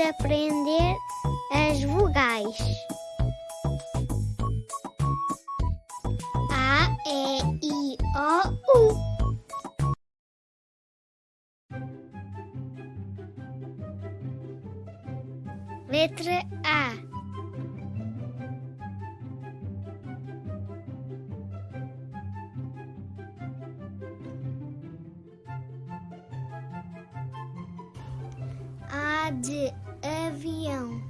aprender as vogais. A, E, I, O, U. Letra A. A de avião.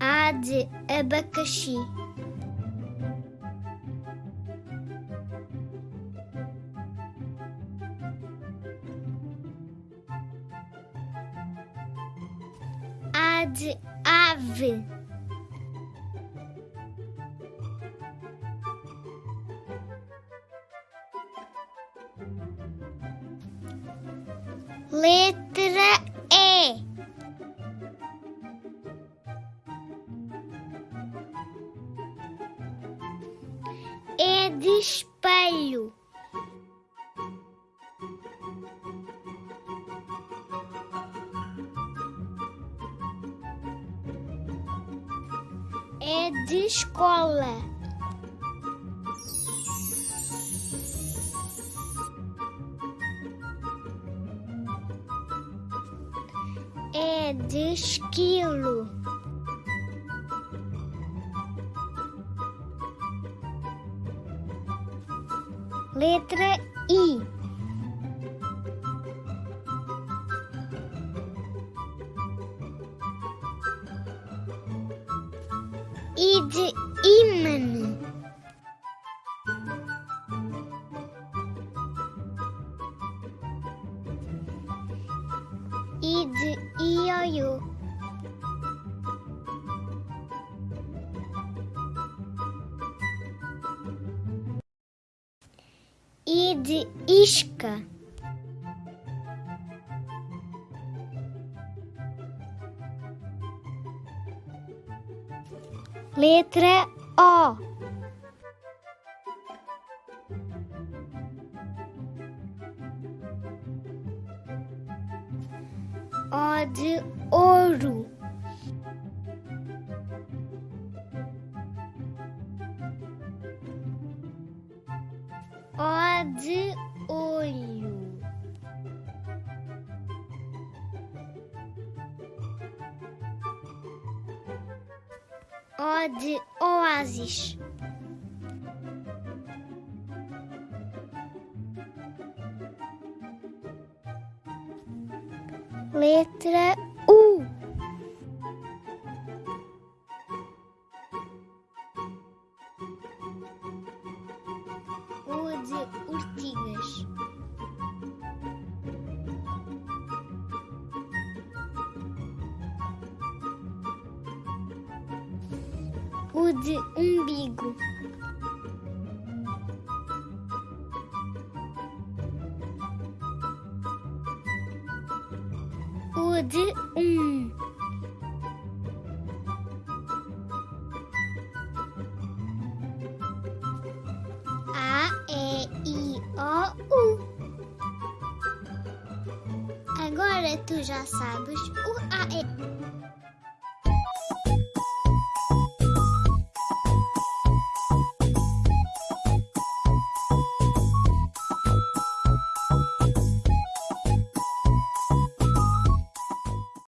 A de abacaxi. A de ave. Letra E. É de espelho. É de escola. É de esquilo. Letra I. I de imã. I de ioiô. I de isca. Letra O. O de ouro. O de olho. O de oásis. Letra U. U de urtigas. U de umbigo. De um. A, E, I, O, U. Agora tu já sabes o A, E.